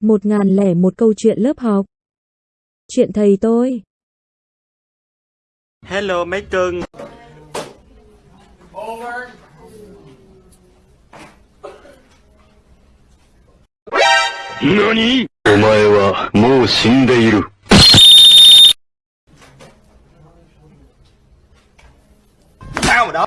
Một ngàn lẻ một câu chuyện lớp học. Chuyện thầy tôi. Hello mấy cưng Over. 何お前はもう死んでいる。Sao mà đó?